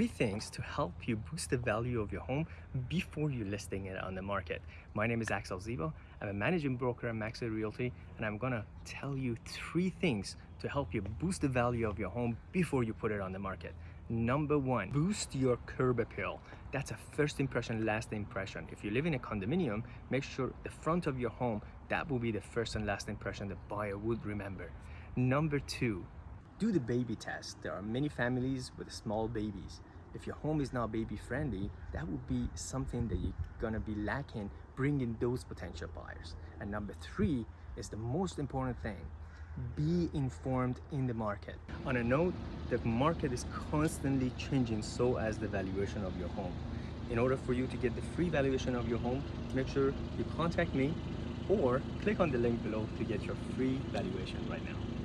three things to help you boost the value of your home before you're listing it on the market. My name is Axel Zivo. I'm a managing broker at Maxwell Realty and I'm gonna tell you three things to help you boost the value of your home before you put it on the market. Number one, boost your curb appeal. That's a first impression, last impression. If you live in a condominium, make sure the front of your home, that will be the first and last impression the buyer would remember. Number two, do the baby test. There are many families with small babies. If your home is not baby friendly, that would be something that you're gonna be lacking bringing those potential buyers. And number three is the most important thing be informed in the market. On a note, the market is constantly changing so as the valuation of your home. In order for you to get the free valuation of your home, make sure you contact me or click on the link below to get your free valuation right now.